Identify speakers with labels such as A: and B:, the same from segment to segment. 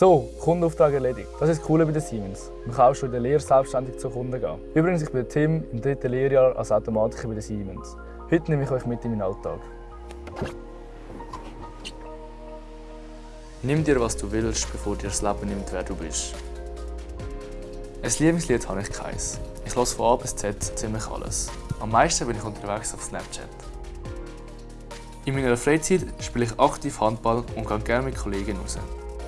A: So, Kundenauftrag erledigt. Das ist das Coole bei der Siemens. Man kann auch schon in der Lehre selbstständig zu Kunden gehen. Übrigens, ich bin Tim, im dritten Lehrjahr als Automatiker bei der Siemens. Heute nehme ich euch mit in meinen Alltag.
B: Nimm dir, was du willst, bevor dir das Leben nimmt, wer du bist. Ein Lieblingslied habe ich keins. Ich höre von A bis Z ziemlich alles. Am meisten bin ich unterwegs auf Snapchat. In meiner Freizeit spiele ich aktiv Handball und gehe gerne mit Kollegen raus.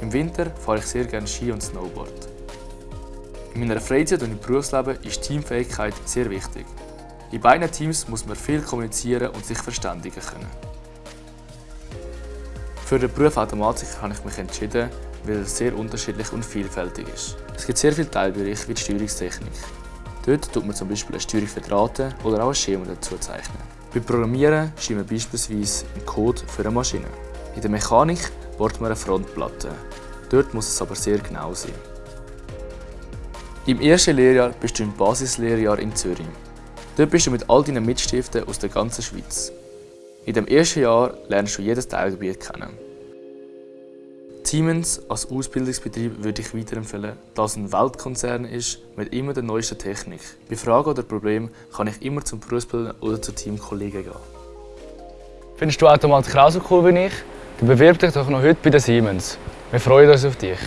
B: Im Winter fahre ich sehr gerne Ski und Snowboard. In meiner Freizeit und im Berufsleben ist Teamfähigkeit sehr wichtig. In beiden Teams muss man viel kommunizieren und sich verständigen können. Für den Beruf Automatiker habe ich mich entschieden, weil er sehr unterschiedlich und vielfältig ist. Es gibt sehr viele Teilbereiche wie die Steuerungstechnik. Dort tut man zum Beispiel eine Steuerung verdrahten oder auch ein Schema dazu zeichnen. Beim Programmieren schreibt man beispielsweise einen Code für eine Maschine. In der Mechanik baut man eine Frontplatte. Dort muss es aber sehr genau sein. Im ersten Lehrjahr bist du im Basislehrjahr in Zürich. Dort bist du mit all deinen Mitstiften aus der ganzen Schweiz. In dem ersten Jahr lernst du jedes Teilgebiet kennen. Siemens als Ausbildungsbetrieb würde ich weiterempfehlen, da es ein Weltkonzern ist mit immer der neuesten Technik. Bei Fragen oder Problemen kann ich immer zum Berufsbilder oder zu Teamkollegen gehen.
A: Findest du Automatiker auch so cool wie ich? Bewirb dich doch noch heute bei der Siemens. Wir freuen uns auf dich.